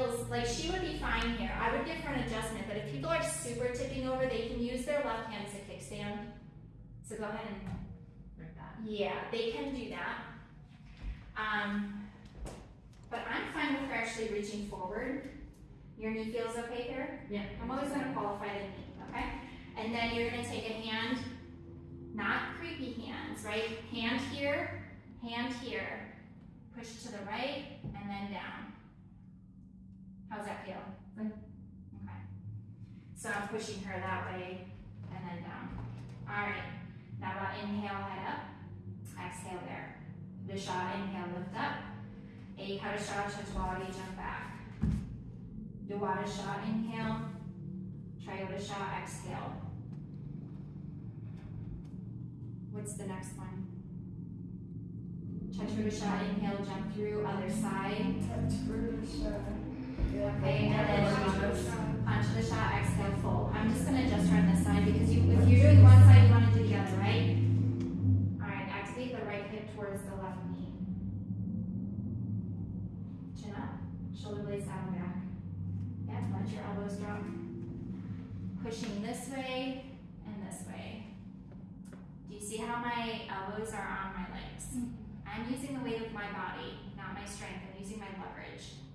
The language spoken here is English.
feels like she would be fine here. I would give her an adjustment, but if people are super tipping over, they can use their left hand as a kickstand. So go ahead and Like that. yeah, they can do that. Um, but I'm fine with her actually reaching forward. Your knee feels okay here? Yeah. I'm always gonna qualify the knee, okay? And then you're gonna take a hand, not creepy hands, right? Hand here, hand here. Push to the right and then down. How's that feel? Good. Okay. So I'm pushing her that way and then down. All right. Now about inhale, head up. Exhale there. Visha, inhale, lift up. Ekadasha, Chaturvadi, jump back. Dwadasha, inhale. Trayodasha, exhale. What's the next one? Chaturdasha, inhale, jump through, because you, if you're doing one side, you wanna do the other, right? Alright, activate the right hip towards the left knee. Chin up, shoulder blades down and back. Yep, let your elbows drop. Pushing this way and this way. Do you see how my elbows are on my legs? Mm-hmm. I'm using the weight of my body, not my strength. I'm using my leverage. All right.